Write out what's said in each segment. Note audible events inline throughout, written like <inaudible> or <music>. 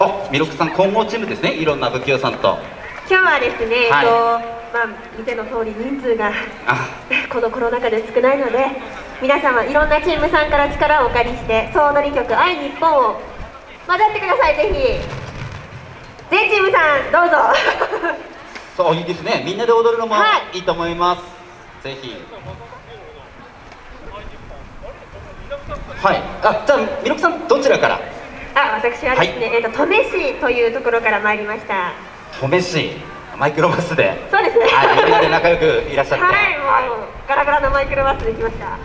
あ、ミルクさん混合チームですね。いろんな不器用さんと。今日はですね、はいえっとまあ、見ての通り人数があ、<laughs> このコロナ禍で少ないので皆様いろんなチームさんから力をお借りして総踊り曲「愛日本を混ざってくださいぜひ全チームさんどうぞ <laughs> そういいですね。みんなで踊るのもはいいいと思います。ぜひ。はい。あ、じゃあミルクさんどちらから？あ私はですね、えっと登米市というところから参りました。登米市マイクロバスで。そうですね。はい、みんなで仲良くいらっしゃって。<laughs> はいもうガラガラのマイクロバスで来ました。はい。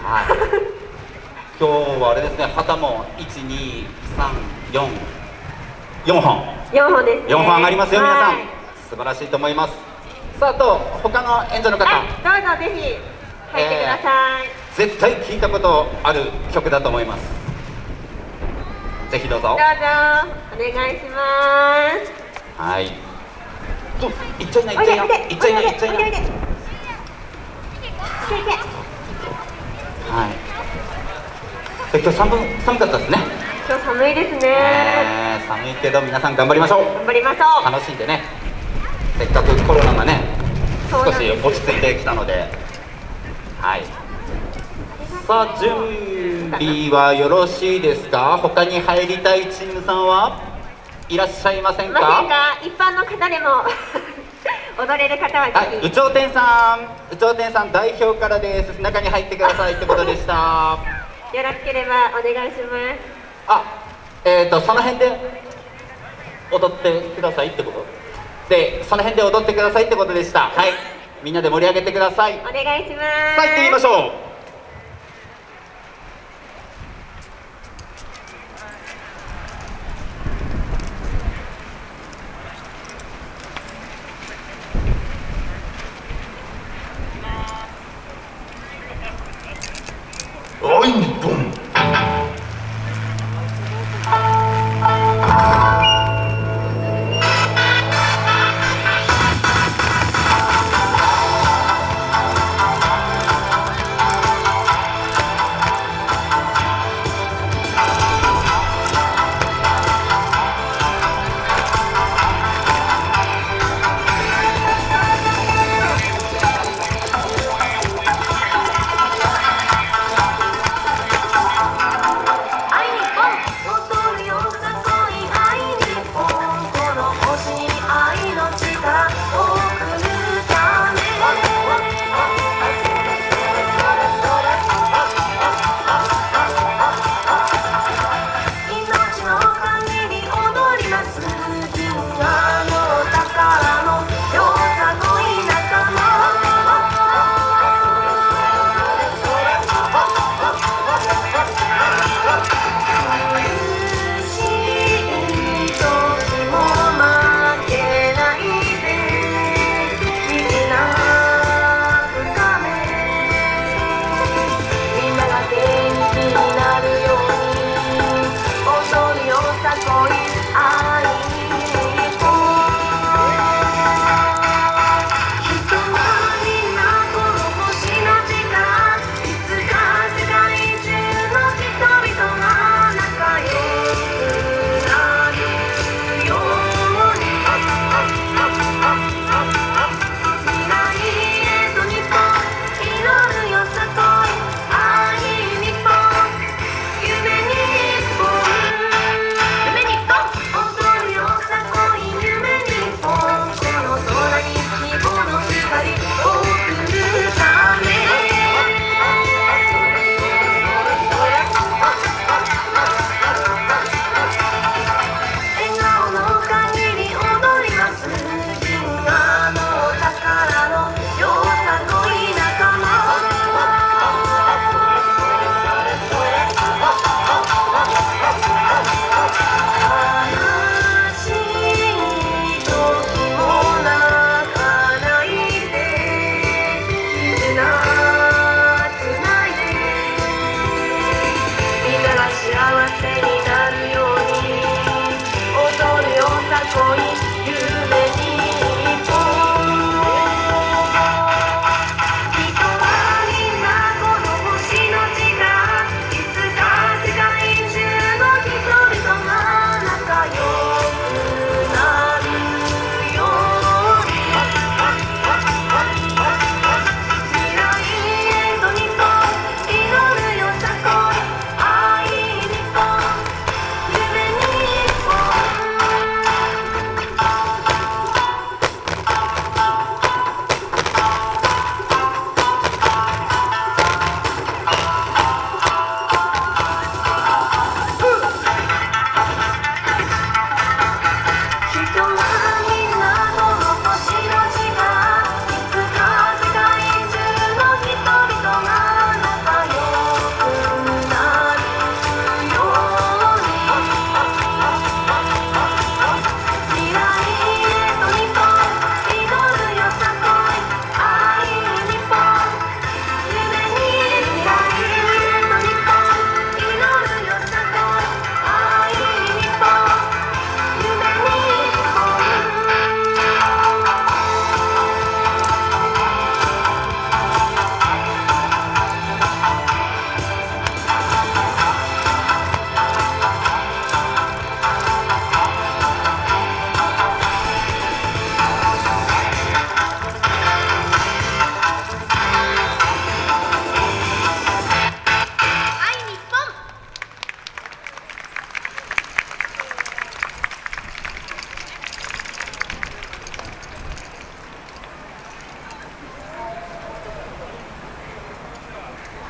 <laughs> 今日はあれですね。旗も一二三四。四本。4本ですね。4本上がりますよ、皆さん。はい。素晴らしいと思います。さああと他の演者の方、はいどうぞぜひ入ってください、絶対聞いたことある曲だと思いますぜひどうぞどうぞ。お願いします。はい。といっちゃいない？いっちゃいな。いおいでいっちゃいないいっちゃいな。はいで今日寒寒かったですね、今日寒いですね。えー寒いけど皆さん頑張りましょう。頑張りましょう。楽しんでね。せっかくコロナがね少し落ち着いてきたので。はいさあ準備はよろしいですか？他に入りたいチームさんは？いらっしゃいませんか？一般の方でも <laughs> 踊れる方ははい、ぜひ有頂天さん。有頂天さん代表からです。中に入ってくださいってことでした。よろしければお願いします。あえっ、ー、とその辺で踊ってくださいってこと？でその辺で踊ってくださいってことでした。はい。みんなで盛り上げてください。お願いします。さあ行ってみましょう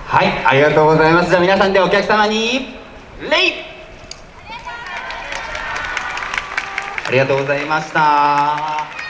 はいありがとうございます。じゃあ皆さんでお客様に礼ありがとうございました。